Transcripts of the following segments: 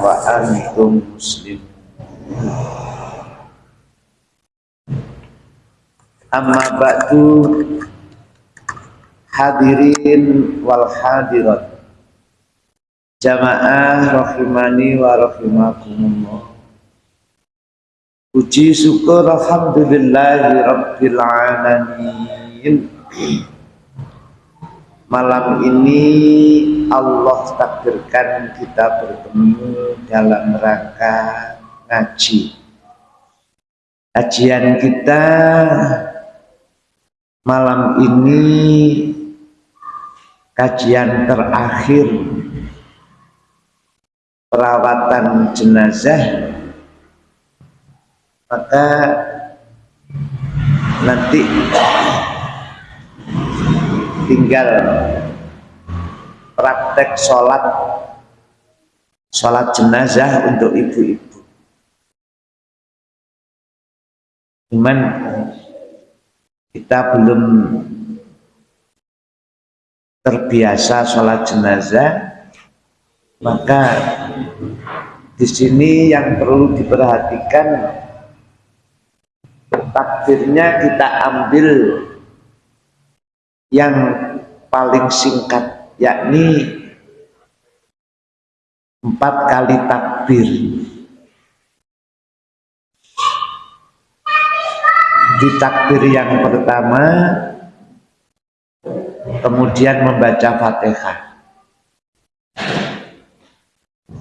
wa antum muslim amma ba'du hadirin wal hadirat. Jamaah rahimani wa rahimakumullah. Puji syukur alhamdulillahi rabbil alamin Malam ini Allah takdirkan kita bertemu dalam rangka ngaji. Kajian kita malam ini kajian terakhir. Perawatan jenazah. Maka nanti tinggal praktek sholat sholat jenazah untuk ibu-ibu. Cuman kita belum terbiasa sholat jenazah maka di sini yang perlu diperhatikan takdirnya kita ambil yang paling singkat yakni empat kali takbir. Di takbir yang pertama kemudian membaca fatihah.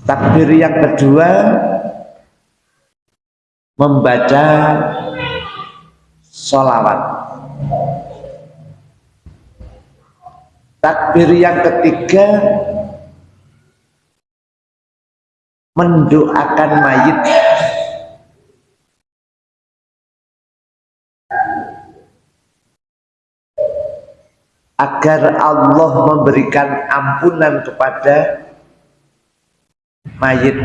Takbir yang kedua membaca sholawat takbir yang ketiga mendoakan mayit. Agar Allah memberikan ampunan kepada mayit.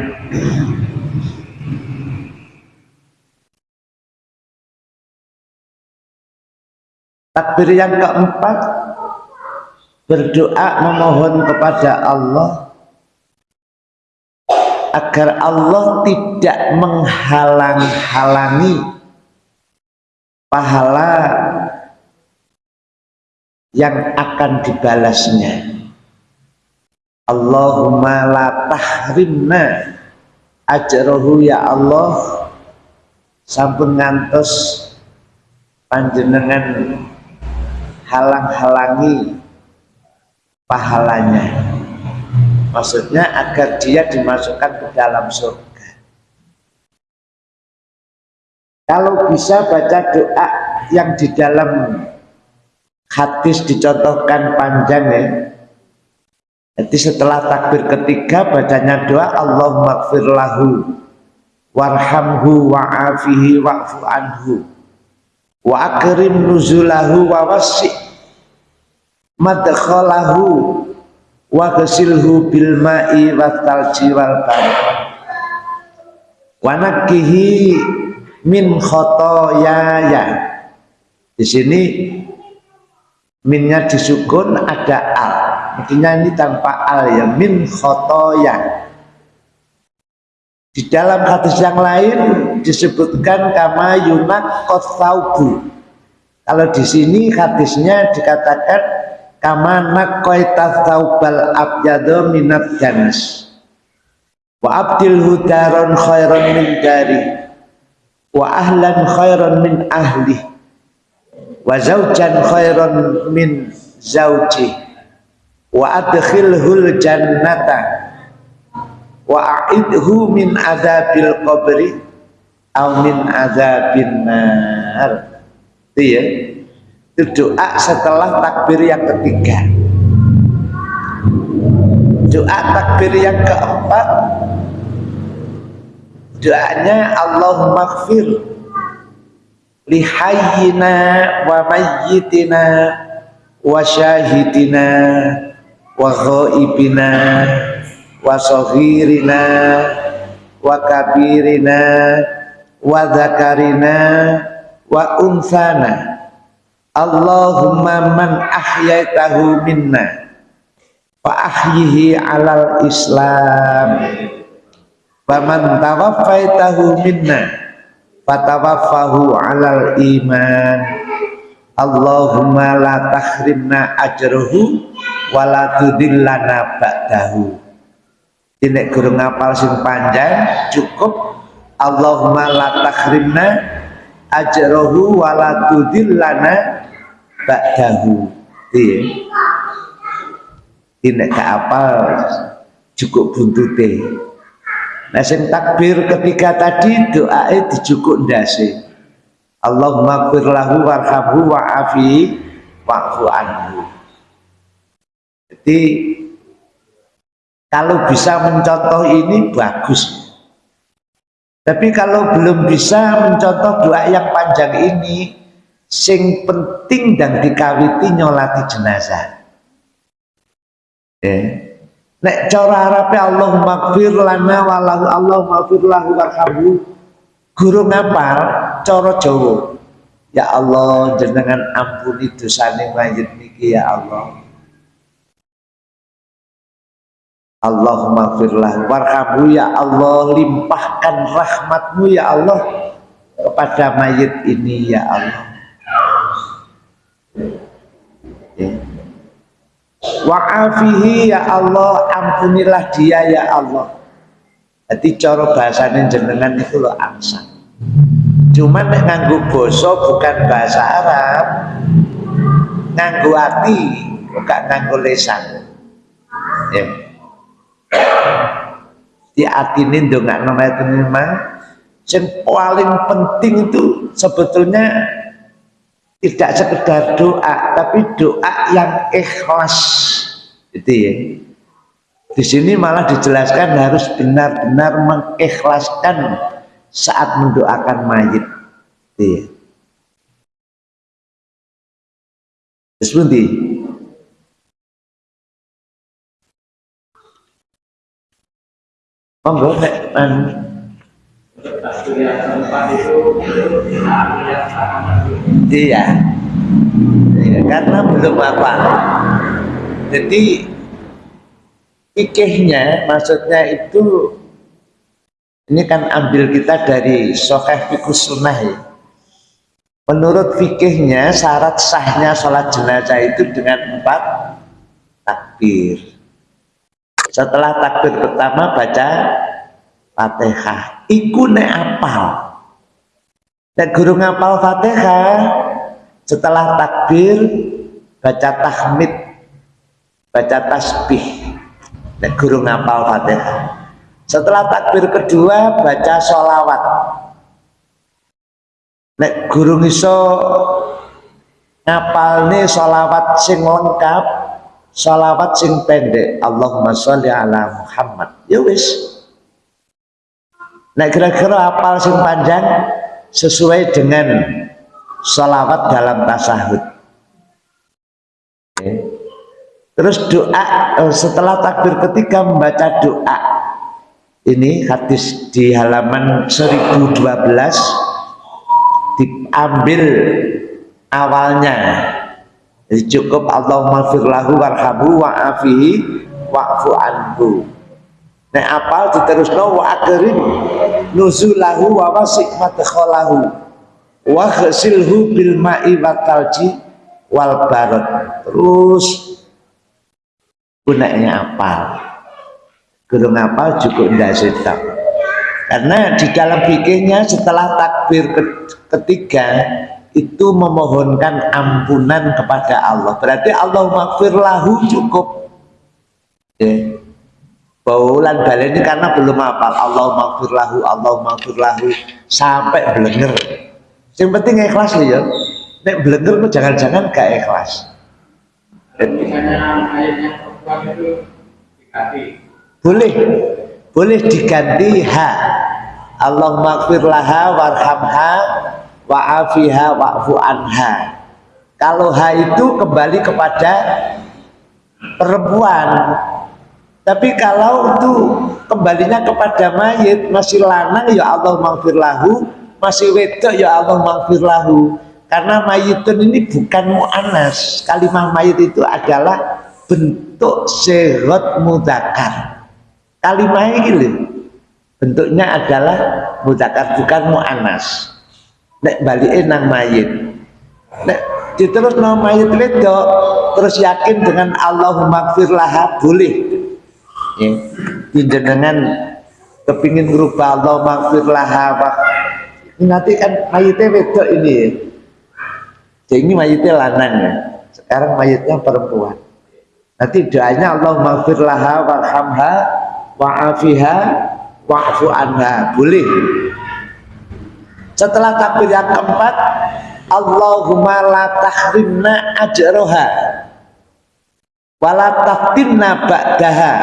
Takbir yang keempat berdoa memohon kepada Allah agar Allah tidak menghalang-halangi pahala yang akan dibalasnya. Allahumma la tahrimna ajrohu ya Allah sampun ngantos panjenengan halang-halangi pahalanya. Maksudnya agar dia dimasukkan ke dalam surga. Kalau bisa baca doa yang di dalam hadis dicontohkan panjang ya. Jadi setelah takbir ketiga bacanya doa Allahumma lahu warhamhu wa'afihi wa'fu anhu wa nuzulahu wa wasi' madkhalahu wa ghasilhu bil ma'i wa talji wal barad wa nakihi min khotoyaya. Di sini minnya disukun ada al. Artinya ini tanpa al ya min khotoya. Di dalam hadis yang lain disebutkan kama yunak kotaubu kalau di sini hadisnya dikatakan kama naqaita thawbal abyadu minat ganas wa abdil hudaron khairan min dari wa ahlan khairan min ahli. Wa zaujan khairan min zauji. Wa adkhilhul jannata. Wa a'idhu min azabil qabri. Au min azabin nar. Itu ya itu doa setelah takbir yang ketiga. Doa takbir yang keempat. Doanya Allahumma gfir lihayyina wa mayyitina wa syahidina wa ghaibina wa sohirina wa kabirina wa zakarina wa unsana Allahumma man ahyaitahu minna fa ahyihi alal islam. Man tawaffaitahu minna fatawaffahu alal iman. Allahumma la tahrimna ajruhu wala tudillana ba'dahu. Ini guru ngapal sing panjang cukup. Allahumma la tahrimna ajruhu wala tudillana ba'dahu iya ini ke apal cukup buntute Nah sing takbir ketika tadi doa itu cukup ndase. Allahumma fir lahu warhamhu wa'afi wa'fu anhu. Jadi kalau bisa mencontoh ini bagus. Tapi kalau belum bisa mencontoh doa yang panjang ini, sing penting dan dikawiti nyolati jenazah. Eh, Nek cara Arabe Allah maghfir lana walahu Allah maghfir lahu warhamhu. Guru ngapal cara Jawa. Ya Allah jenengan ampuni dosane mayit niki ya Allah. Allahumma firlah warhamhu ya Allah limpahkan rahmatmu ya Allah kepada mayit ini ya Allah. Ya. Wa'afihi ya Allah ampunilah dia ya Allah. Jadi cara bahasanya jenengan itu lo angsa cuman nganggu boso bukan bahasa Arab nganggu hati bukan nganggu lesan. Ya. Di hati ini nggak nama itu memang yang paling penting itu sebetulnya tidak sekedar doa tapi doa yang ikhlas. Itu ya. Di sini malah dijelaskan harus benar-benar mengikhlaskan saat mendoakan mayit. Itu ya. Seperti monggo nek Iya. iya. Karena belum apa. Jadi fikihnya maksudnya itu ini kan ambil kita dari Sokeh Fikus Sunnah ya. Menurut fikihnya syarat sahnya sholat jenazah itu dengan empat takbir. Setelah takbir pertama baca Fatihah. Iku ne apal. Dan guru ngapal Fatihah setelah takbir baca tahmid, baca tasbih. Dan guru ngapal Fatihah. Setelah takbir kedua baca sholawat. Nek guru ngiso ngapal nih sholawat sing lengkap, sholawat sing pendek. Allahumma sholli ala Muhammad. Ya wis, Nah kira-kira apal sing panjang sesuai dengan salawat dalam tasahud. Terus doa eh, setelah takbir ketiga membaca doa. Ini hadis di halaman 1012 diambil awalnya. Jadi cukup Allahumma firlahu warhamu wa'afihi wa'fu anhu Nek apal diterusno wa akrim nuzulahu wa wasi' madkhalahu wa ghasilhu bil ma'i wa talji wal barad. Terus gunanya apal. Gurung apal cukup ndak sedap. Karena di dalam fikihnya setelah takbir ketiga itu memohonkan ampunan kepada Allah. Berarti Allah makfirlahu cukup. Ya Baulan baleni karena belum hafal Allah maghfirlahu Allah maghfirlahu sampai belenger. Yang penting ikhlas ya. Nek belenger kok jangan-jangan gak ikhlas. Boleh. Boleh diganti ha. Allah maghfirlaha warhamha wa'afiha wa'fu anha. Kalau ha itu kembali kepada perempuan tapi kalau itu kembalinya kepada mayit masih lanang ya Allah maghfirlahu, masih wedok ya Allah maghfirlahu. Karena mayitun ini bukan mu'anas. Kalimah mayit itu adalah bentuk segot mudakar. Kalimah ini bentuknya adalah mudakar bukan mu'anas. Nek balikin nang mayit. Nek diterus no mayit wedok terus yakin dengan Allahumma firlaha boleh ya. dengan kepingin berubah Allahumma firlaha nanti kan mayitnya wedok ini. Ya jadi ini mayitnya lanang ya. Sekarang mayitnya perempuan. Nanti doanya Allahumma firlaha warhamha wa'afiha wa'fu anha. Boleh. Setelah takbir yang keempat Allahumma la tahrimna ajroha wala taftinna ba'daha.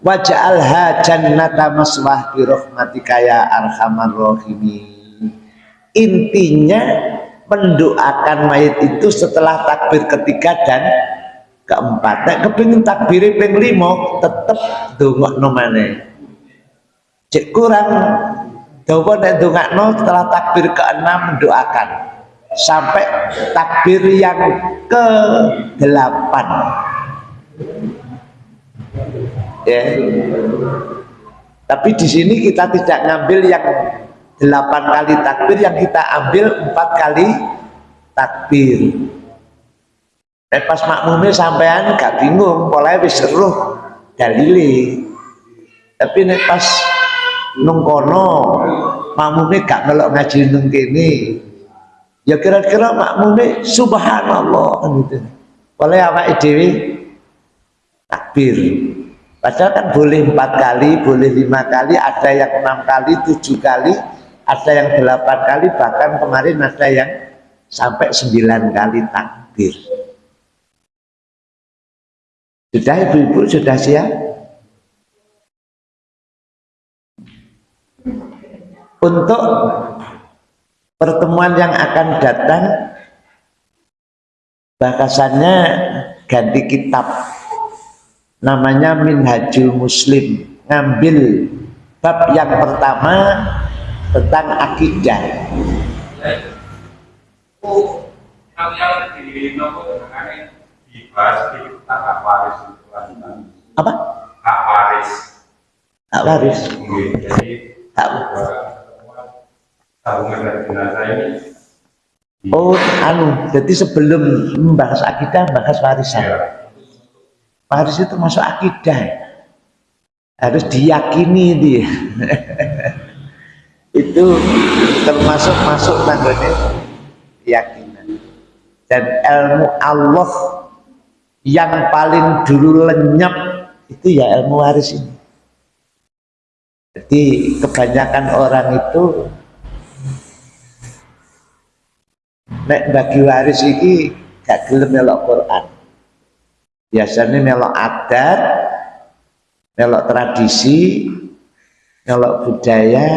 Waj'alha jannata maswah bi rahmatika ya arhamar rahimin. Intinya mendoakan mayat itu setelah takbir ketiga dan keempat. Nek kepingin takbir ping limo tetep dongakno maneh. Cek kurang dawa nek dongakno setelah takbir keenam mendoakan sampai takbir yang ke delapan ya. Tapi di sini kita tidak ngambil yang delapan kali takbir yang kita ambil empat kali takbir. Eh, pas makmumnya sampean gak bingung mulai wis seruh dalili tapi nih pas nungkono makmumnya gak melok ngaji nung ya kira-kira makmumnya subhanallah gitu. Oleh apa dewi takbir. Padahal kan boleh empat kali boleh lima kali ada yang enam kali tujuh kali ada yang delapan kali bahkan kemarin ada yang sampai sembilan kali takbir. Sudah ibu-ibu sudah siap? Untuk pertemuan yang akan datang bahasannya ganti kitab namanya Minhajul Muslim. Ngambil bab yang pertama tentang akidah. Apa? hak waris. Hak waris oh anu jadi sebelum membahas akidah bahas warisan. ya Waris itu masuk akidah. Harus diyakini dia. itu termasuk masuk tangganya keyakinan. Dan ilmu Allah yang paling dulu lenyap itu ya ilmu waris ini. Jadi kebanyakan orang itu nek bagi waris ini gak gelem melok Quran biasanya melok adat melok tradisi melok budaya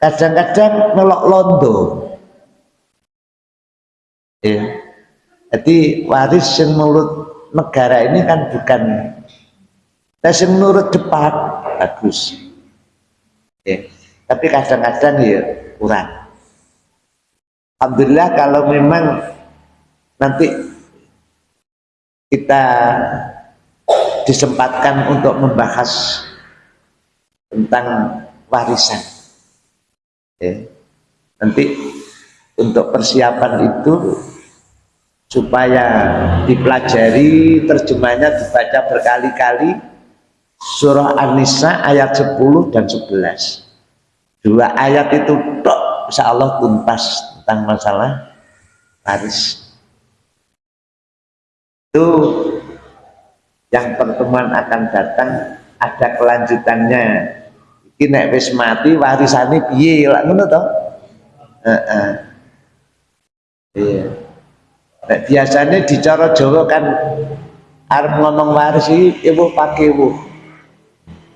kadang-kadang melok londo. Ya jadi waris yang menurut negara ini kan bukan tes yang menurut depan bagus. Ya tapi kadang-kadang ya kurang. Alhamdulillah kalau memang nanti kita disempatkan untuk membahas tentang warisan. Ya. nanti untuk persiapan itu supaya dipelajari terjemahnya dibaca berkali-kali surah An-Nisa ayat 10 dan 11 dua ayat itu tok insya Allah tuntas tentang masalah waris itu yang pertemuan akan datang ada kelanjutannya. Ini nek wis mati warisane piye? Lak ngono to? Iya. Biasanya di cara Jawa kan arep ngomong waris iki ibu pakai ibu.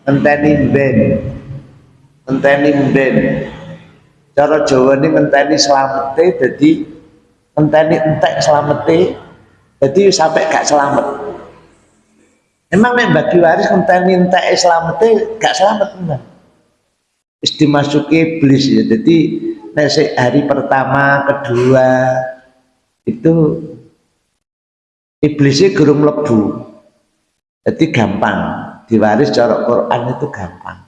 Ngenteni ben ngenteni ben cara Jawa ini ngenteni selamete jadi ngenteni entek selamete jadi sampai gak selamat. Emang nih bagi waris minta Islam itu gak selamat enggak dimasuki iblis ya. Jadi nasi hari pertama kedua itu iblisnya gerung lebu jadi gampang. Diwaris cara Quran itu gampang.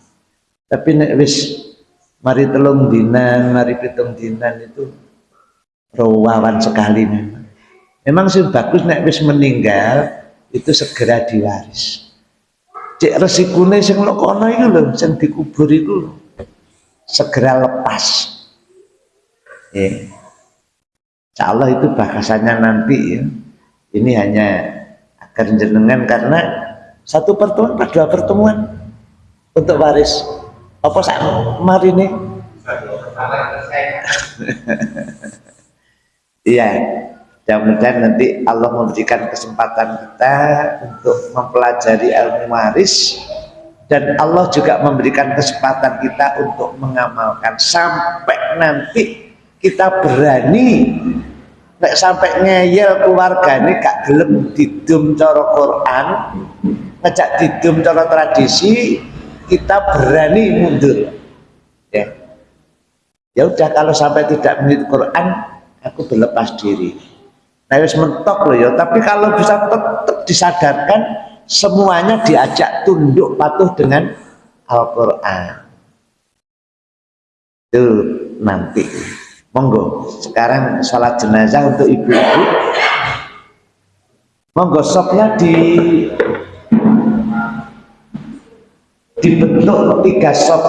Tapi nek wis mari telung dinan mari pitung dinan itu rawan sekali memang memang sih bagus nek wis meninggal itu segera diwaris. Cek resikune sing lokono itu loh sing dikubur itu segera lepas. Ya Insya Allah itu bahasannya nanti ya. Ini hanya agar jenengan karena satu pertemuan pada dua pertemuan untuk waris. Apa sak mari nih iya mudah-mudahan nanti Allah memberikan kesempatan kita untuk mempelajari ilmu waris. Dan Allah juga memberikan kesempatan kita untuk mengamalkan. Sampai nanti kita berani. Nek sampai ngeyel keluarga ini gak gelem didum cara Quran ngejak didum cara tradisi kita berani mundur. Ya. Ya udah kalau sampai tidak menit Quran aku berlepas diri nah harus mentok loh ya. Tapi kalau bisa tetap disadarkan semuanya diajak tunduk patuh dengan Al-Quran. Itu nanti. Monggo sekarang sholat jenazah untuk ibu-ibu. Monggo sopnya di dibentuk tiga sop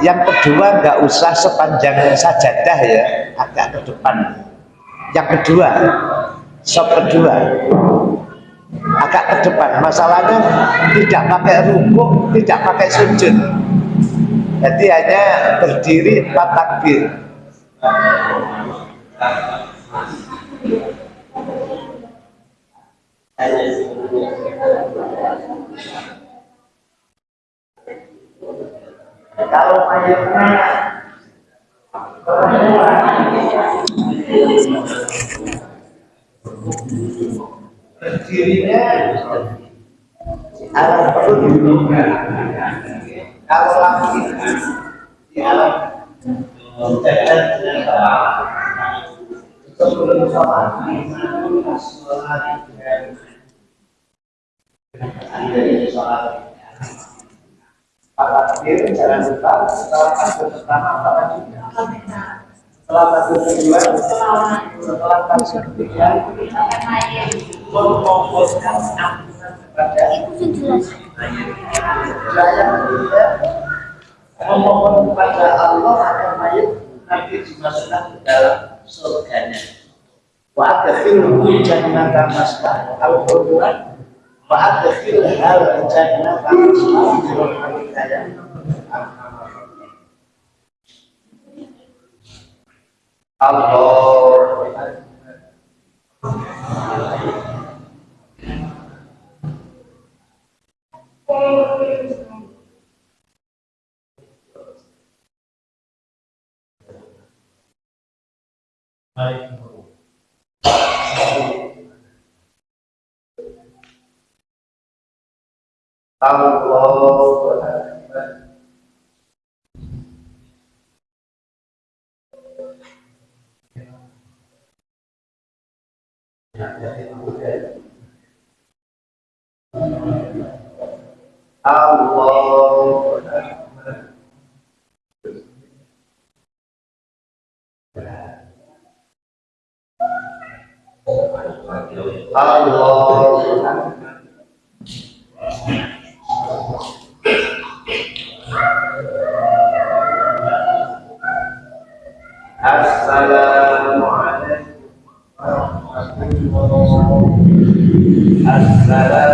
yang kedua nggak usah sepanjang sajadah ya agak ke depan. Yang kedua sop kedua agak ke depan. Masalahnya tidak pakai rukuk tidak pakai sujud. Jadi hanya berdiri empat takbir. Kalau mayatnya berdirinya alam perut kalau laki di alam jalan sebelum sholat sholat sholat Para jangan lupa setelah takbir pertama apa juga ampunan kepada saya ketiga memohon kepada Allah agar mayat nanti dimasukkan ke dalam surganya wa adkhilhu jannatan masbah al-Qur'an wa adkhil hal jannatan Allah Allah Allah Assalamualaikum Assalamualaikum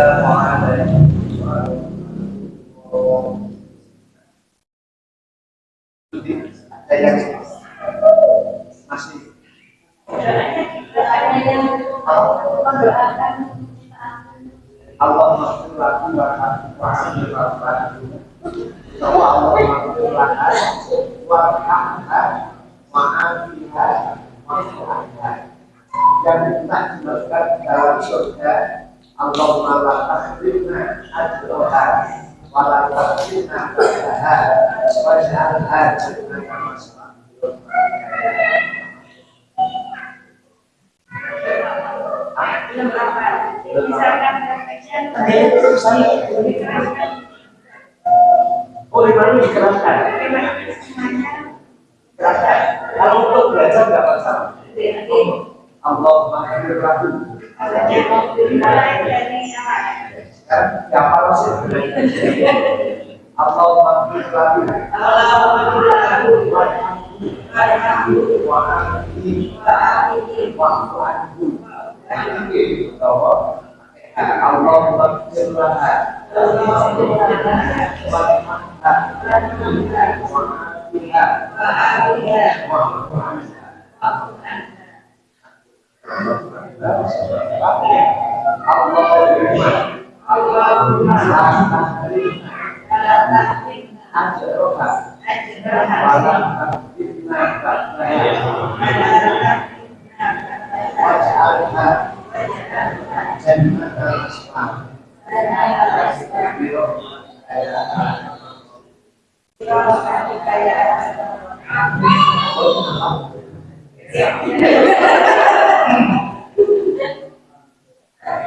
Yeah.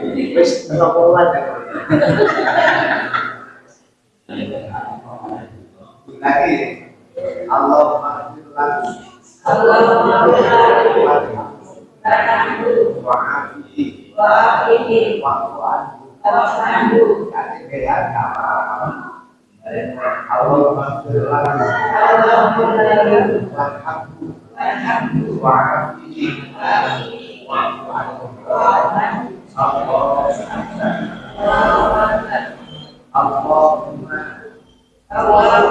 Wis terlalu Lagi Allah maghfir Allahumma Allahumma wala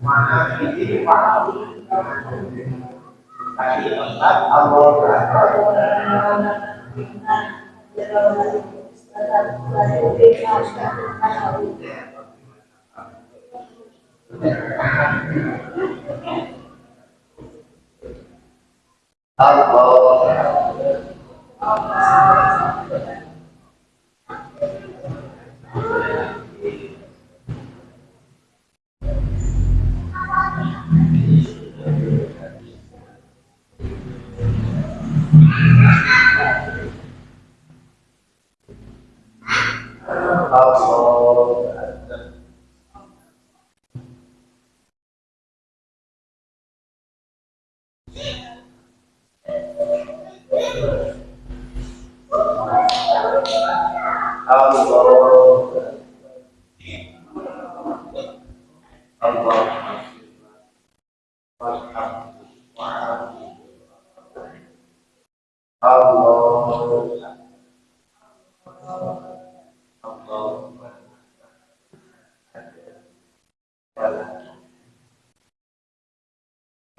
tajrina ajrina wala tudillana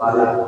Assalamualaikum.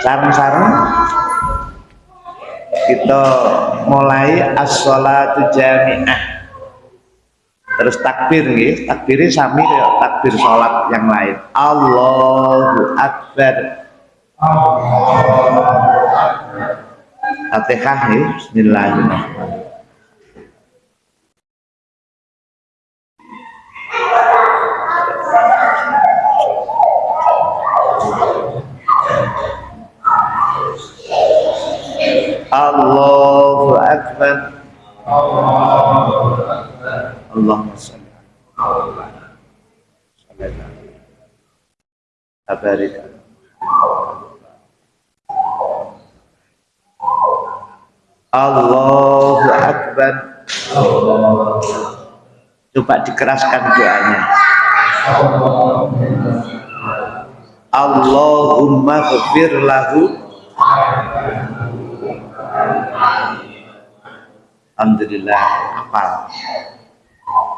Sarang-sarang. Kita mulai as-sholatu jami'ah. Terus takbir nih takbirnya sami ya takbir sholat yang lain. Allahu Akbar. Al-Fatihah ya Bismillahirrahmanirrahim Allahu Akbar Allahumma salli Barik Allahu Akbar Dikeraskan doanya. Allahumma ghafir lahu. Alhamdulillah hafal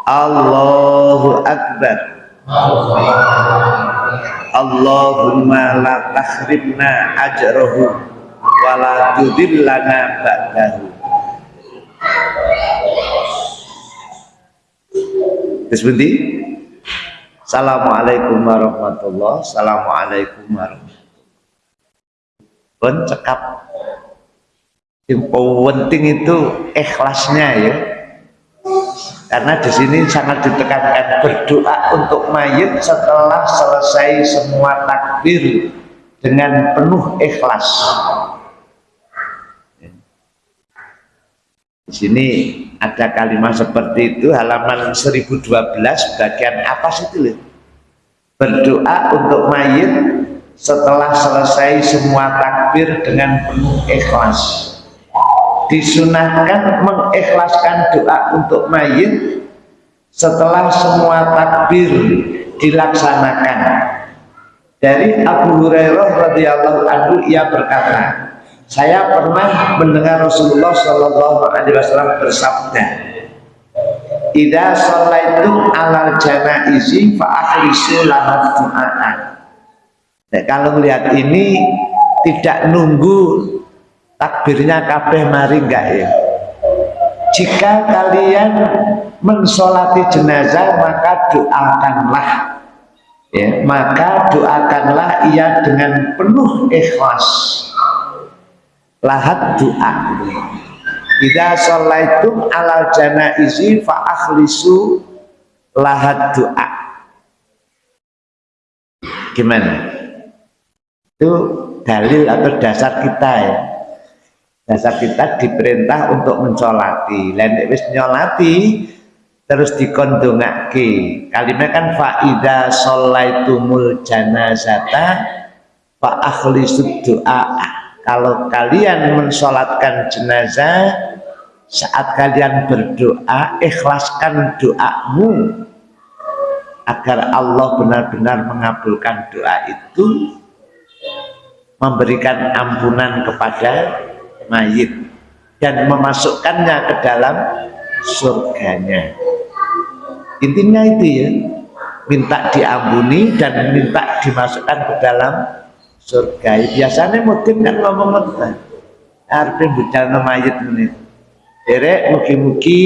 Allahu Akbar. Allahumma la tahribna ajrahu wa la tudillana ba'dahu Terus Assalamualaikum warahmatullahi Assalamualaikum warahmatullahi Pun cekap. Yang penting itu ikhlasnya ya. Karena di sini sangat ditekankan berdoa untuk mayit setelah selesai semua takbir dengan penuh ikhlas di sini ada kalimat seperti itu halaman 1012 bagian apa sih itu berdoa untuk mayit setelah selesai semua takbir dengan penuh ikhlas. Disunahkan mengikhlaskan doa untuk mayit setelah semua takbir dilaksanakan. Dari Abu Hurairah radhiyallahu anhu ia berkata saya pernah mendengar Rasulullah Shallallahu Alaihi Wasallam bersabda Ida sholaitum alal janaizi fa akhlisu lahat du'aan. Nah, kalau melihat ini tidak nunggu takbirnya kabeh mari enggak ya? Jika kalian mensolati jenazah maka doakanlah. Ya maka doakanlah ia dengan penuh ikhlas lahat doa. Ida sholaitum alal janaizi fa akhlisu lahat doa. Gimana? Itu dalil atau dasar kita ya. Dasar kita diperintah untuk mencolati. Lain wis nyolati terus dikondongake. Kalimat kan faida sholaitumul janazata fa akhlisud doa kalau kalian mensolatkan jenazah saat kalian berdoa ikhlaskan doamu agar Allah benar-benar mengabulkan doa itu memberikan ampunan kepada mayit dan memasukkannya ke dalam surganya. Intinya itu ya minta diampuni dan minta dimasukkan ke dalam surga. Biasanya mungkin kan ngomong ngomong artinya budal mayit ini derek mugi-mugi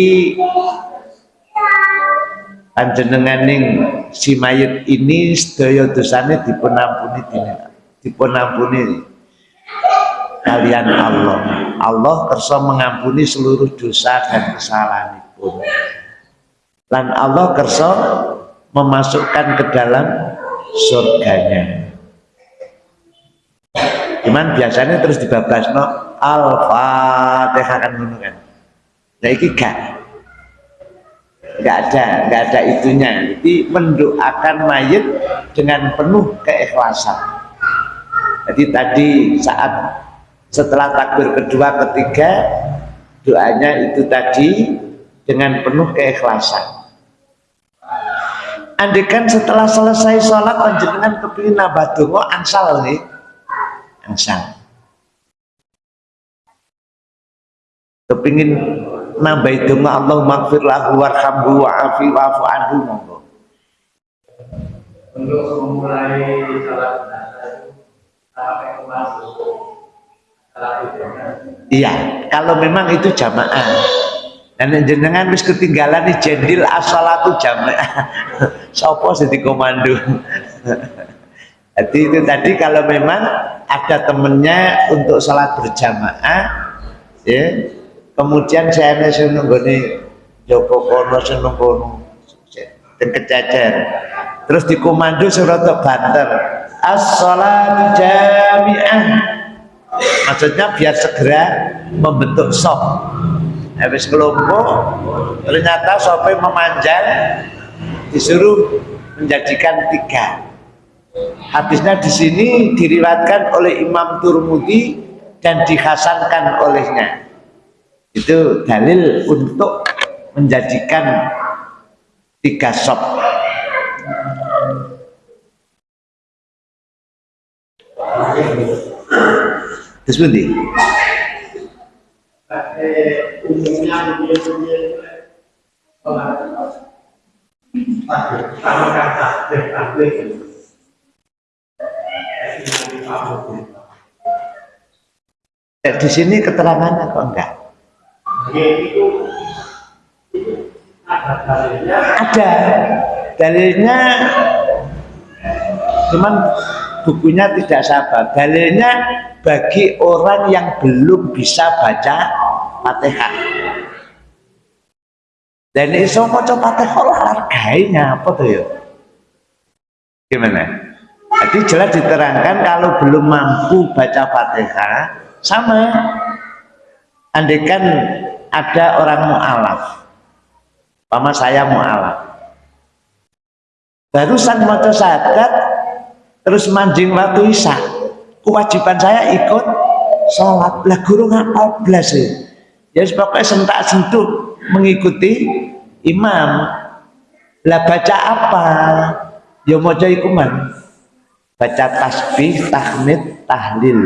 panjenenganing si mayit ini sedaya dosane dipun ampuni dipun ampuni kalian Allah. Allah kersa mengampuni seluruh dosa dan kesalahan itu dan Allah kersa memasukkan ke dalam surganya cuman biasanya terus dibabas no al-fatihah kan kan. Nah ini gak gak ada gak ada itunya. Jadi mendoakan mayit dengan penuh keikhlasan. Jadi tadi saat setelah takbir kedua ketiga doanya itu tadi dengan penuh keikhlasan. Andekan setelah selesai sholat panjenengan kepingin nambah donga ansal nih ansal kepingin nambah donga Allah maghfir lahu warhamhu wa'afi wa'afu anhu monggo. Untuk memulai salat sampai masuk iya kalau memang itu jamaah. Dan jenengan wis ketinggalan nih jendil asalatu jamaah. Sopo jadi komando jadi itu tadi kalau memang ada temennya untuk sholat berjamaah ya kemudian saya nunggu nih Joko Kono seneng kono dan kecacer terus dikomando surat banter as-salat jami'ah. Maksudnya biar segera membentuk sok habis kelompok ternyata sampai memanjang disuruh menjadikan tiga hadisnya di sini diriwatkan oleh Imam Turmudi dan dihasankan olehnya itu dalil untuk menjadikan tiga sop terus umumnya kata di sini keterangannya kok enggak? Ada dalilnya. Cuman bukunya tidak sabar. Dalilnya bagi orang yang belum bisa baca fatihah. Dan iso maca fatihah lah harganya apa tuh ya? Gimana jadi jelas diterangkan kalau belum mampu baca fatihah sama. Andekan ada orang mu'alaf Pama saya mu'alaf. Barusan maca sadat terus manjing waktu isya kewajiban saya ikut sholat. Lah guru ngapal belas ya ya pokoknya sentak sentuh mengikuti imam. Lah baca apa? Ya mau ikuman baca tasbih tahmid tahlil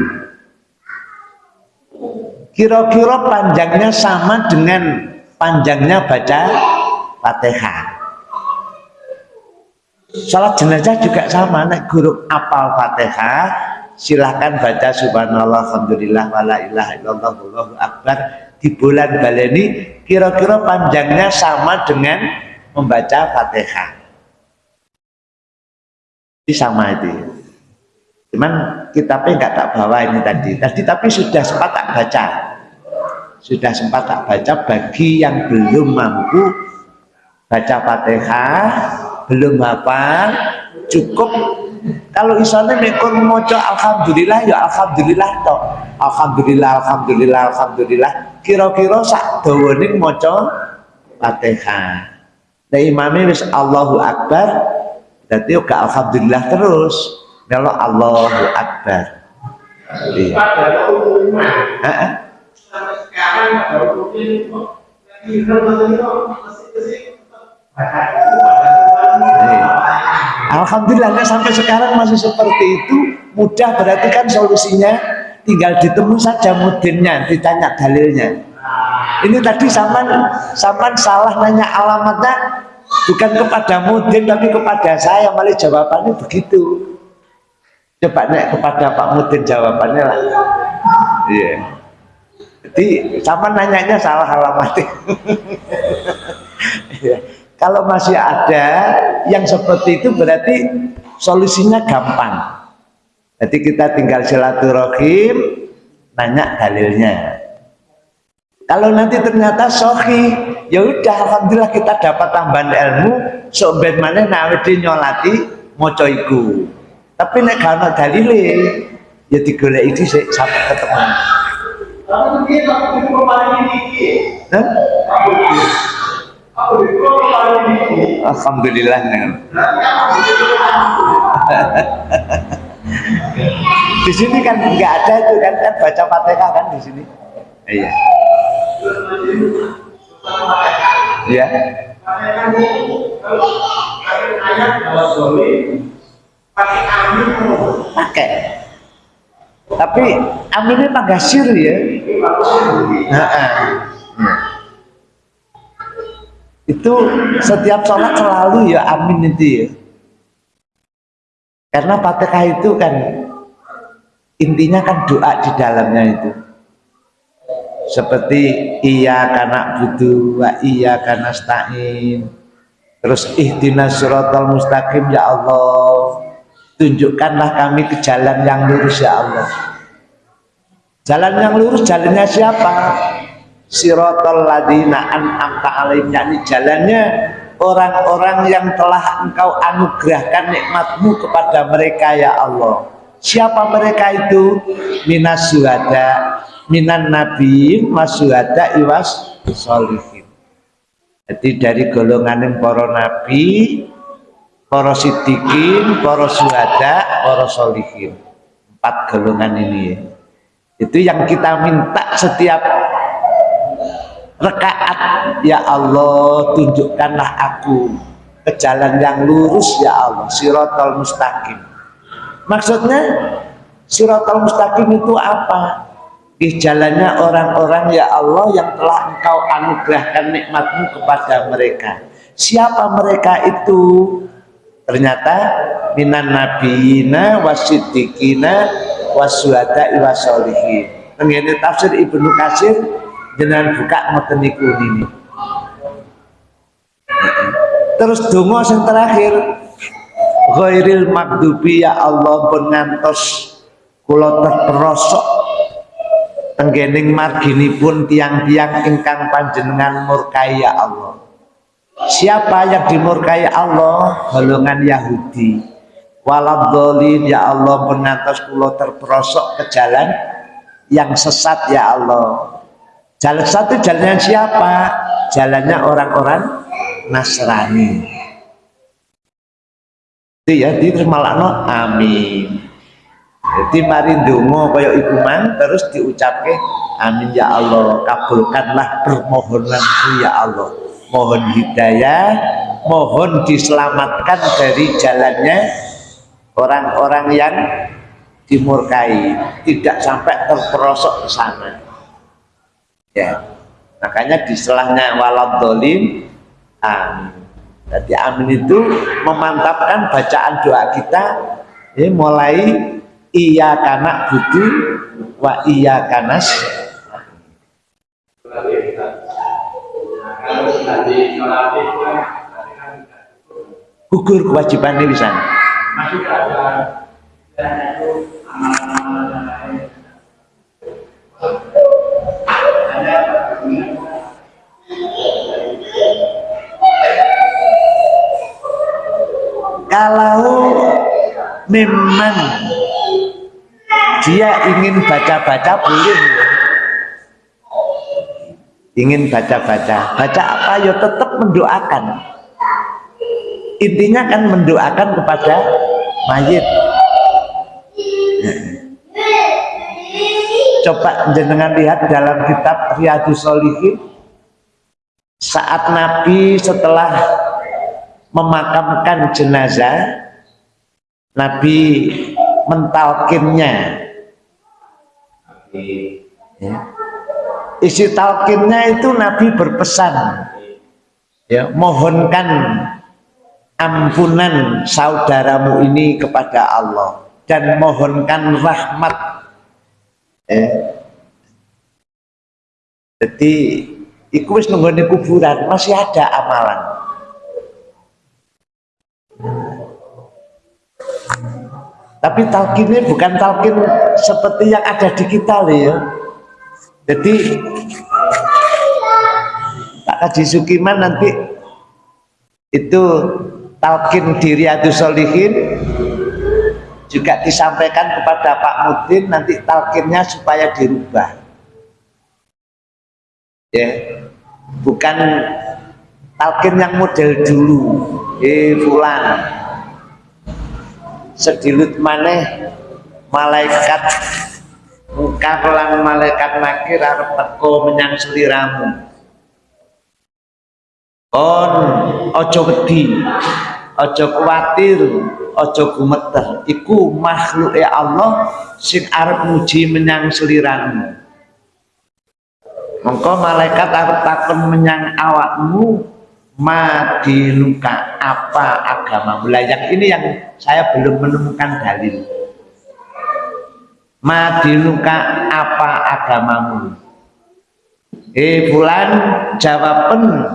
kira-kira panjangnya sama dengan panjangnya baca fatihah Salat jenazah juga sama, nek guru apal Fatihah, silahkan baca subhanallah, alhamdulillah, wala ilaha illallah, wallahu akbar di bulan baleni kira-kira panjangnya sama dengan membaca Fatihah. Ini sama itu. Cuman kitabnya nggak tak bawa ini tadi. Tadi tapi sudah sempat tak baca. Sudah sempat tak baca bagi yang belum mampu baca Fatihah belum hafal cukup. Kalau isone mekon moco alhamdulillah ya alhamdulillah to alhamdulillah alhamdulillah alhamdulillah. Kira-kira sak dawane maca Fatihah. Nah imamnya wis Allahu Akbar berarti juga alhamdulillah terus kalau Allahu Akbar. Iya. Sekarang Alhamdulillah nah sampai sekarang masih seperti itu. Mudah berarti kan solusinya tinggal ditemu saja mudinnya ditanya dalilnya. Ini tadi saman saman salah nanya alamatnya bukan kepada mudin tapi kepada saya malah jawabannya begitu coba nek kepada Pak Mudin jawabannya lah iya yeah. jadi sama nanyanya salah alamatnya yeah. Kalau masih ada yang seperti itu berarti solusinya gampang. Jadi kita tinggal silaturahim, nanya dalilnya. Kalau nanti ternyata sohi, ya udah alhamdulillah kita dapat tambahan ilmu, sobat mana nawedi nyolati moco iku. Tapi nek karena dalile, ya digolek itu sampai ketemu. Ini. Alhamdulillah di sini kan nggak ada itu kan kan baca fatihah kan di sini iya iya pakai tapi aminnya pagasir ya. Nah, ah. Ya. itu setiap sholat selalu ya amin itu ya karena fatihah itu kan intinya kan doa di dalamnya itu seperti iya karena butuh wa iya karena stain terus ihdinas suratal mustaqim ya Allah tunjukkanlah kami ke jalan yang lurus ya Allah. Jalan yang lurus jalannya siapa? Siratal ladina an'amta alaihim yakni jalannya orang-orang yang telah engkau anugerahkan nikmatmu kepada mereka ya Allah. Siapa mereka itu? Minas suhada minan nabi masuhada iwas solihin jadi dari golongan para nabi para sidikin para suhada para solihin empat golongan ini ya. Itu yang kita minta setiap rekaat. Ya Allah tunjukkanlah aku ke jalan yang lurus ya Allah sirotol mustaqim. Maksudnya sirotol mustaqim itu apa? Di jalannya orang-orang ya Allah yang telah engkau anugerahkan nikmatmu kepada mereka. Siapa mereka itu ternyata minan nabiyina wasidikina wasuhada iwasolihin ini tafsir Ibnu Kasir dengan buka ngoten niku ini terus donga yang terakhir ghairil magdubi ya Allah pun ngantos kula terperosok tenggening marginipun tiang-tiang ingkang panjenengan murkai ya Allah siapa yang dimurkai Allah golongan Yahudi waladolin ya Allah pun ngantos kula terperosok ke jalan yang sesat ya Allah Jalan satu jalannya siapa? Jalannya orang-orang Nasrani. Itu ya, itu malakno amin. Jadi mari ndonga kaya iku mang terus diucapke amin ya Allah, kabulkanlah permohonanku ya Allah. Mohon hidayah, mohon diselamatkan dari jalannya orang-orang yang dimurkai, tidak sampai terperosok ke sana. Ya makanya di selahnya walad dolim amin. Jadi amin itu memantapkan bacaan doa kita ya, mulai iya karena butuh wa iya kanas Kalau tadi sholat itu kan tadi kan gugur kewajiban ini bisa masih ada dan itu amal-amal yang lain. Ada kalau memang dia ingin baca-baca boleh ingin baca-baca. Baca apa? Ya tetap mendoakan. Intinya kan mendoakan kepada mayit. Coba jenengan lihat dalam kitab Riyadus Solihin saat Nabi setelah memakamkan jenazah Nabi mentalkinnya. Ya. Isi talkinnya itu Nabi berpesan. Ya mohonkan ampunan saudaramu ini kepada Allah. Dan mohonkan rahmat. Ya. jadi iku wis kuburan masih ada amalan. Tapi talkinnya bukan talkin seperti yang ada di kita ya jadi Pak Haji Sukiman nanti itu talkin diri adu solihin juga disampaikan kepada Pak Mudin nanti talkinnya supaya dirubah. Ya bukan talkin yang model dulu. Eh fulan. Sedilut maneh malaikat muka kelang malaikat nakir arep teko menyang seliramu kon ojo wedi. Ojo kuatir ojo gumeter iku makhluk ya Allah sing arep muji menyang seliranmu mongko malaikat arep takon menyang awakmu madinuka apa agama? Belajar ini yang saya belum menemukan dalil madinuka apa agamamu? Eh bulan jawaban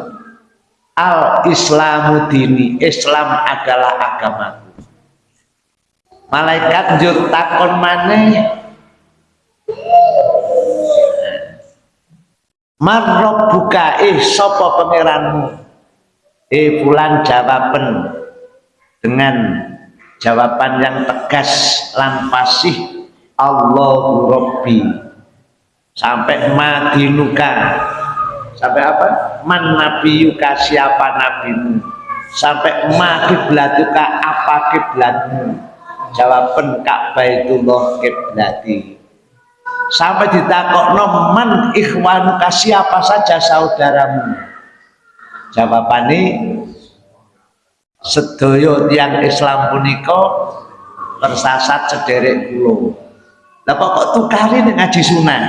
al islamu dini islam adalah agamaku. Malaikat jur takon maneh marrob buka eh sopo pangeranmu? Eh bulan jawaban dengan jawaban yang tegas lan Allahu Rabbi. Sampai madinuka. Sampai apa? Man nabiyuka siapa nabimu? Sampai ma kiblatuka apa kiblatmu? Jawaban Ka'bah Baitullah kiblati. Sampai ditakok man ikhwanuka siapa saja saudaramu? Jawabannya sedoyo tiang Islam puniko tersasat sederek kulo lah kok tukari ngaji sunnah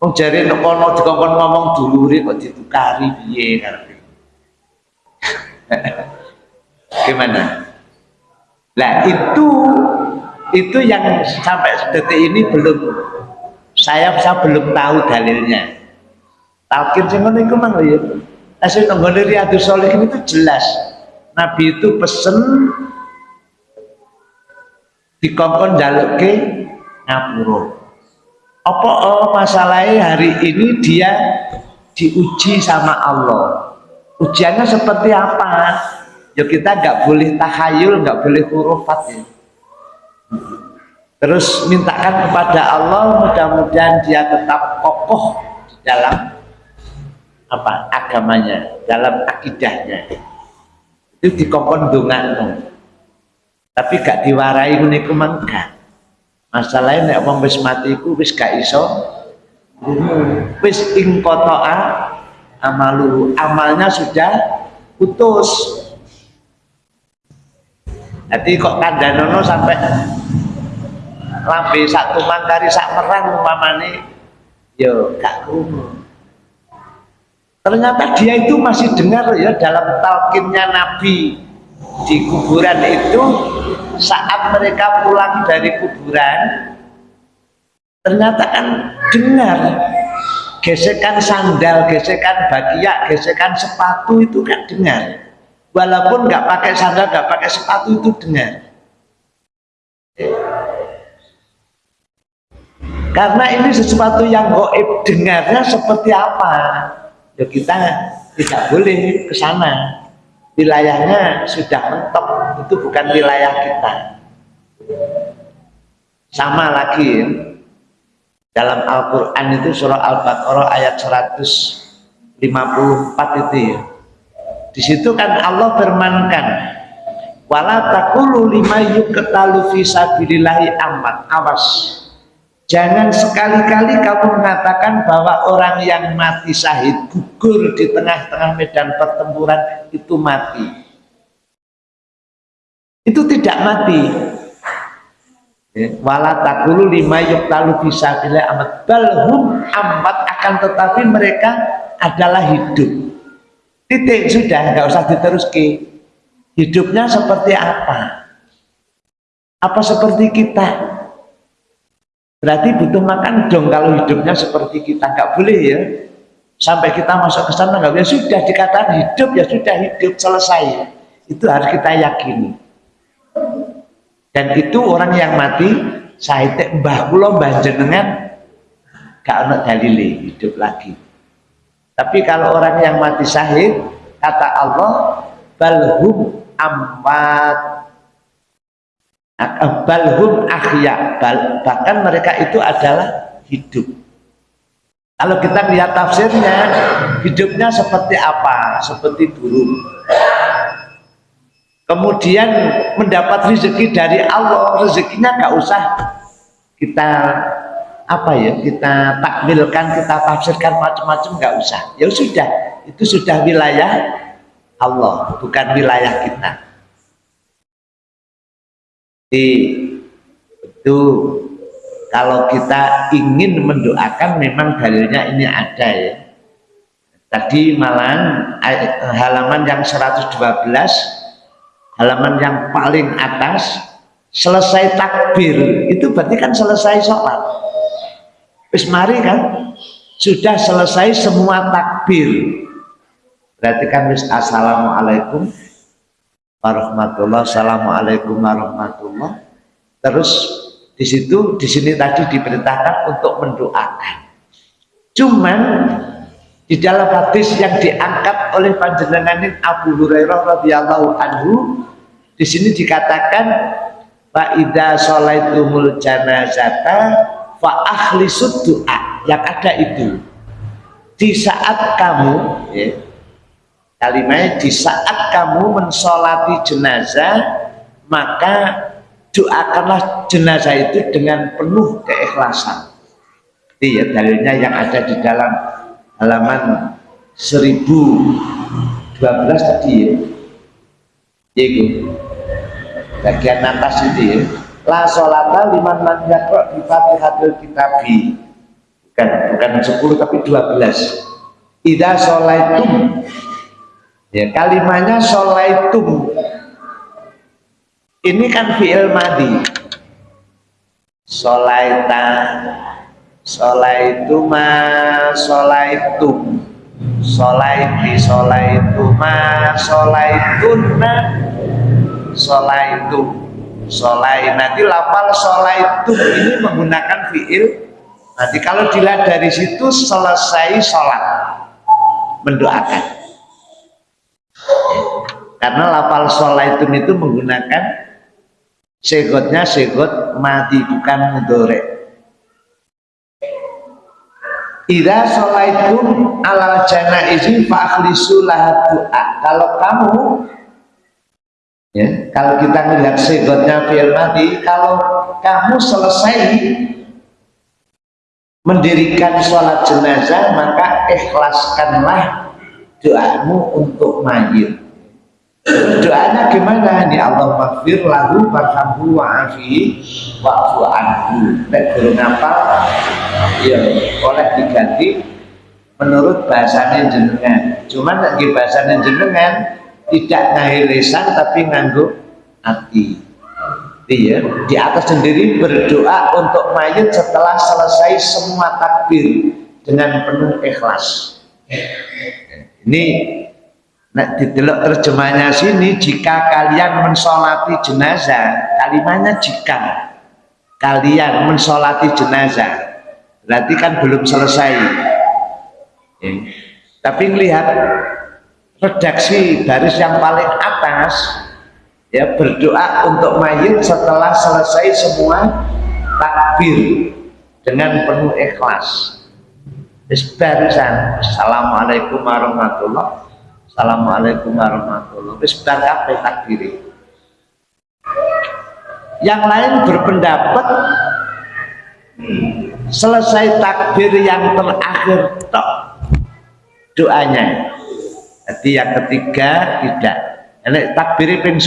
Oh jare nek kono dikongkon ngomong dulure kok ditukari piye? karepe. Gimana? Lah itu itu yang sampai detik ini belum saya saya belum tahu dalilnya. Talqin sing ngono iku mang ya asli nggone riyadhus sholihin itu jelas. Nabi itu pesen dikongkon ke ngapura apa oh, masalahnya hari ini dia diuji sama Allah? Ujiannya seperti apa? Ya kita nggak boleh tahayul nggak boleh hurufat ya. Terus mintakan kepada Allah mudah-mudahan dia tetap kokoh di dalam apa agamanya dalam akidahnya. Itu dikongkon dongan tapi gak diwarai niku mangga masalahnya nek wong wis mati iku wis gak iso. Wis ing kotoa amalu. Amalnya sudah putus. Jadi kok kandanono sampai lambe sak tumang kari sak merang umpamane yo gak krungu. Ternyata dia itu masih dengar ya dalam talkinnya Nabi di kuburan itu saat mereka pulang dari kuburan ternyata kan dengar gesekan sandal, gesekan bagiak, gesekan sepatu itu kan dengar. Walaupun nggak pakai sandal, nggak pakai sepatu itu dengar. Karena ini sesuatu yang goib dengarnya seperti apa? Ya kita tidak boleh ke sana wilayahnya sudah mentok. Itu bukan wilayah kita. Sama lagi dalam Al-Quran itu surah Al-Baqarah ayat 154 itu ya. Di situ kan Allah bermankan wala takulu lima yuketalu fisabilillahi amat awas jangan sekali-kali kamu mengatakan bahwa orang yang mati syahid gugur di tengah-tengah medan pertempuran itu mati. Itu tidak mati. Ya, wala takulu lima yuketalu fisabilillahi amat. Balhum amat akan tetapi mereka adalah hidup. Titik sudah nggak usah diteruski. Hidupnya seperti apa? Apa seperti kita berarti butuh makan dong kalau hidupnya seperti kita. Nggak boleh ya. Sampai kita masuk ke sana nggak boleh. Sudah dikatakan hidup ya sudah hidup selesai. Itu harus kita yakini. Dan itu orang yang mati saya mbah kula mbah jenengan gak ada dalile hidup lagi. Tapi kalau orang yang mati syahid, kata Allah, balhum amwat balhum ahya. Bahkan mereka itu adalah hidup. Kalau kita lihat tafsirnya hidupnya seperti apa? Seperti burung. Kemudian mendapat rezeki dari Allah rezekinya nggak usah kita apa ya kita takmilkan kita tafsirkan macam-macam nggak usah. Ya sudah itu sudah wilayah Allah bukan wilayah kita itu kalau kita ingin mendoakan memang dalilnya ini ada ya. Tadi malam halaman yang 112 halaman yang paling atas selesai takbir. Itu berarti kan selesai sholat. Wis mari kan? Sudah selesai semua takbir. Berarti kan wis assalamualaikum warahmatullah, assalamualaikum warahmatullah. Terus di situ di sini tadi diperintahkan untuk mendoakan. Cuman di dalam hadis yang diangkat oleh panjenengan Abu Hurairah radhiyallahu anhu di sini dikatakan Pak Ida sholaitumul janazata fa doa yang ada itu di saat kamu ya, kalimatnya di saat kamu mensolati jenazah maka doakanlah jenazah itu dengan penuh keikhlasan. Iya dalilnya yang ada di dalam halaman 1012 tadi ya. Itu bagian atas itu ya. La sholata liman lam yakra bi fatihatil kitabi. Bukan bukan 10 tapi 12 ida sholaitum ya kalimatnya sholaitum. Ini kan fi'il madi. Sholaita. Sholaituma sholaitum. Sholaiti sholaituma sholaitunna sholaitum. Solai nanti lafal solai itu ini menggunakan fiil nanti kalau dilihat dari situ selesai sholat. Mendoakan karena lafal solai itu menggunakan segotnya segot mati bukan mudore Ida sholaitum alal janaizi fa'akhlisu lahat doa. Kalau kamu Ya, kalau kita melihat segotnya fi'il mati, kalau kamu selesai mendirikan sholat jenazah, maka ikhlaskanlah doamu untuk mayit. Doanya gimana? Ini Allah maghfir lahu warhamhu wa'afi wa'fu anhu. Nek belum apa? Ya, oleh diganti menurut bahasanya jenengan. Cuman lagi bahasanya jenengan tidak ngahir lisan tapi nganggu hati iya di atas sendiri berdoa untuk mayat setelah selesai semua takbir dengan penuh ikhlas ini nah, didelok terjemahnya sini jika kalian mensolati jenazah kalimatnya jika kalian mensolati jenazah. Berarti kan belum selesai. Ya. tapi melihat redaksi baris yang paling atas ya berdoa untuk mayit setelah selesai semua takbir dengan penuh ikhlas barisan Assalamualaikum warahmatullah Assalamualaikum warahmatullah bar kabeh takbir yang lain berpendapat selesai takbir yang terakhir tok doanya jadi yang ketiga tidak. Ini takbir ping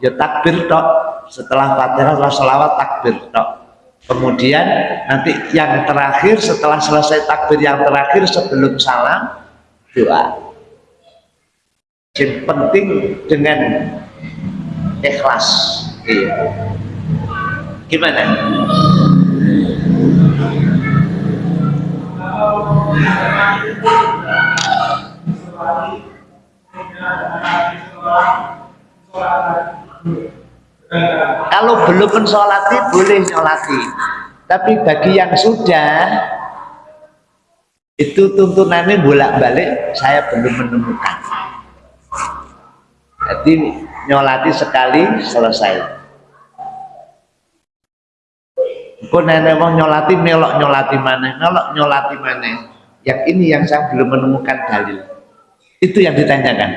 ya takbir tok. Setelah Fatihah setelah selawat takbir tok. Kemudian nanti yang terakhir setelah selesai takbir yang terakhir sebelum salam doa. Yang penting dengan ikhlas. Iya. Gimana? Kalau belum mensolati boleh nyolati, tapi bagi yang sudah itu tuntunannya bolak-balik saya belum menemukan. Jadi nyolati sekali selesai. Pun nenek mau nyolati melok nyolati mana, melok nyolati mana. Yang ini yang saya belum menemukan dalil. Itu yang ditanyakan.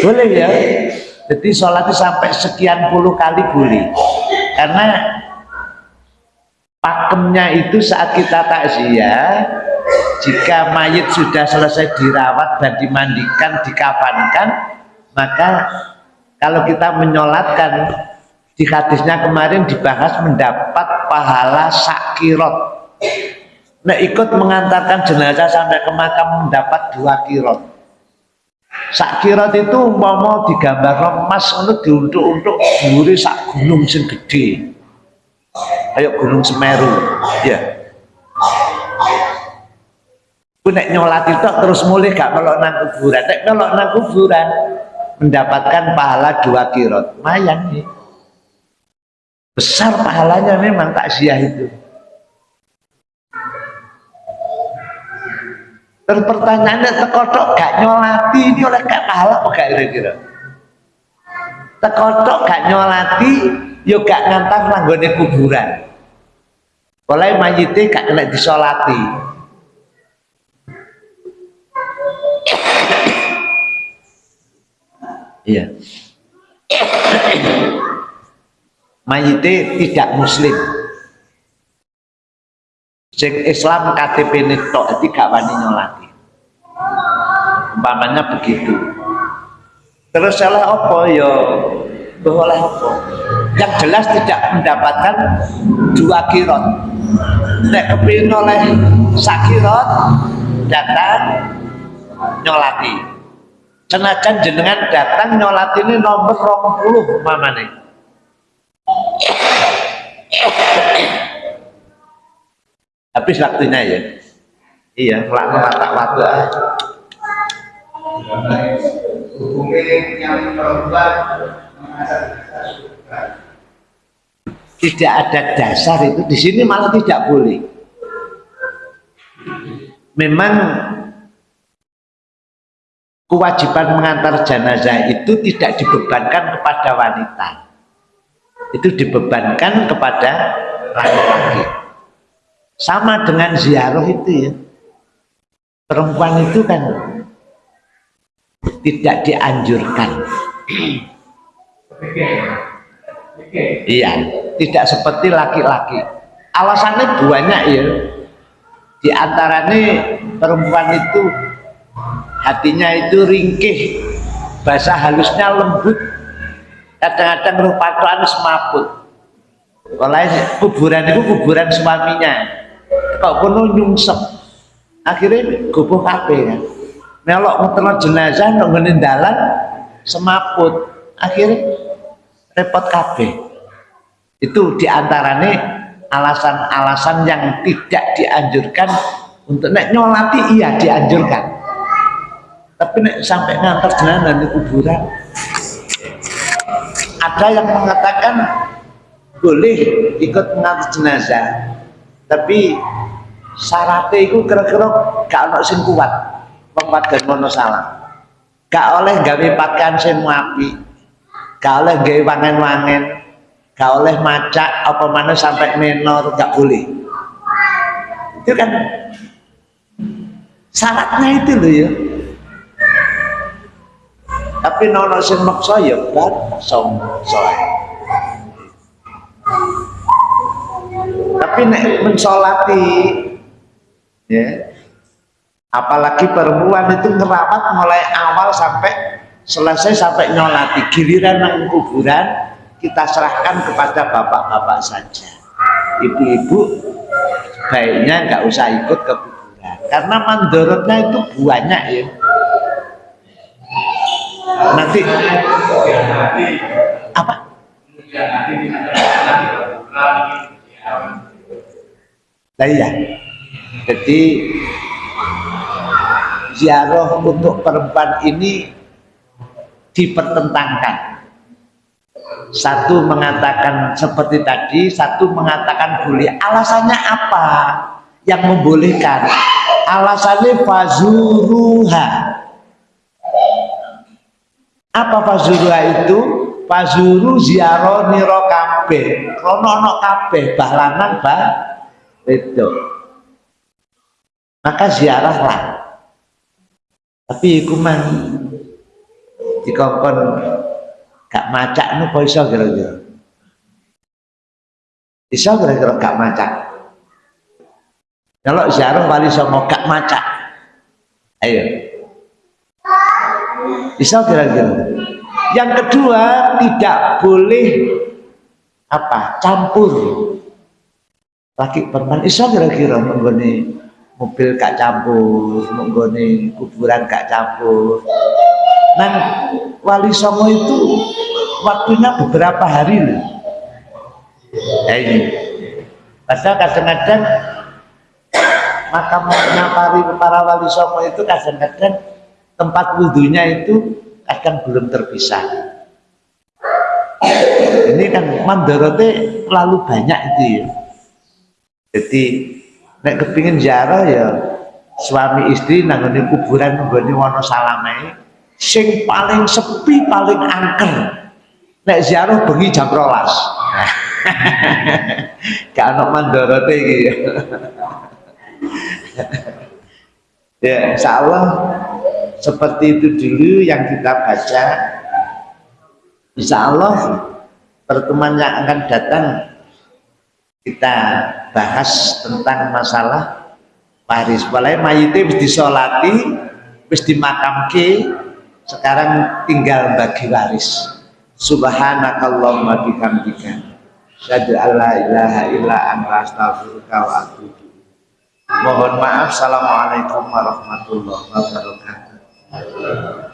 Boleh ya? Jadi sholat itu sampai sekian puluh kali boleh. karena pakemnya itu saat kita takziah jika mayit sudah selesai dirawat dan dimandikan dikafankan maka kalau kita menyolatkan di hadisnya kemarin dibahas mendapat pahala sakirot nah ikut mengantarkan jenazah sampai ke makam mendapat dua kirot sakirot itu mau digambar emas untuk diuntuk untuk duri sak gunung sing gede. Kayak gunung Semeru ya. Aku nek nyolat itu terus mulai gak melok nang kuburan. Nek melok nang kuburan mendapatkan pahala dua kirot lumayan nih. Besar pahalanya memang takziah itu terus pertanyaannya tekotok gak nyolati ini oleh gak pahala apa gak kira-kira? Tekotok gak nyolati yuk gak ngantar langgone kuburan. Oleh mayite gak kena disolati. Iya. Mayite tidak muslim sing Islam KTP ini tok tidak wani nyolati. Umpamanya begitu. Terus salah apa? Ya boleh apa? Yang jelas tidak mendapatkan dua kirot. Nek kepingin oleh sakirot datang nyolati. Senajan jenengan datang nyolati ini nomor 20 mamane habis waktunya ya? Iya melak mata waktu tidak ada dasar itu. Di sini malah tidak boleh. Memang kewajiban mengantar jenazah itu tidak dibebankan kepada wanita. Itu dibebankan kepada laki-laki sama dengan ziarah itu ya. Perempuan itu kan tidak dianjurkan. Iya tidak seperti laki-laki. Alasannya banyak ya. Di antaranya perempuan itu hatinya itu ringkih bahasa halusnya lembut. Kadang-kadang rupa tuan semaput. Oleh kuburan itu kuburan suaminya kok penuh nyungsep. Akhirnya gubuh kape kan melok ngetelon jenazah nungguin dalan semaput. Akhirnya repot kape itu di antaranya alasan-alasan yang tidak dianjurkan untuk nek nyolati iya dianjurkan. Tapi nek sampai ngantar jenazah di kuburan ada yang mengatakan boleh ikut mengantar jenazah tapi syaratnya itu kira-kira gak ada sing kuat. Membuat dan mono salah. Gak oleh gawe pakaian sing api gak oleh gawe wangen-wangen. Gak oleh macak apa mana sampai menor gak boleh. Itu kan syaratnya itu loh ya. Tapi nono sing maksa ya kan som soe tapi nek mensolati ya apalagi perempuan itu ngerawat mulai awal sampai selesai sampai nyolati. Giliran nang kuburan kita serahkan kepada bapak-bapak saja. Ibu-ibu baiknya nggak usah ikut ke kuburan. Karena mandorotnya itu banyak ya. Nanti. Apa iya jadi ziarah untuk perempuan ini dipertentangkan. Satu mengatakan seperti tadi satu mengatakan boleh. Alasannya apa yang membolehkan? Alasannya fazuruha. Apa fazuruha itu? Fazuru ziarah niro kabeh. Krono kabeh bahlanan bah itu maka ziarahlah tapi iku man dikongkon gak macak nu kok iso kira-kira Bisa kira-kira gak macak. Kalau ziarah wali songo gak macak. Ayo. Bisa kira-kira. Yang kedua tidak boleh apa campur laki perempuan iso kira-kira menggoni mobil gak campur menggoni kuburan gak campur. Nah wali songo itu waktunya beberapa hari nah ini. Padahal kadang-kadang makamnya para, para wali songo itu kadang-kadang tempat wudhunya itu kadang belum terpisah. Ini kan mandorote terlalu banyak itu ya jadi nek kepingin ziarah ya suami istri nanggone kuburan nanggone salame sing paling sepi paling angker. Nek ziarah bengi jam rolas. Gak ada mandorote ya insya Allah seperti itu dulu yang kita baca. Insya Allah pertemuan yang akan datang. Kita bahas tentang masalah waris. Mulai mayite wis disolati wis dimakamke sekarang tinggal bagi waris. Subhanakallahumma bihamdika. Syadu alla ilaha illa anta astaghfiruka wa atubu mohon maaf. Assalamualaikum warahmatullahi wabarakatuh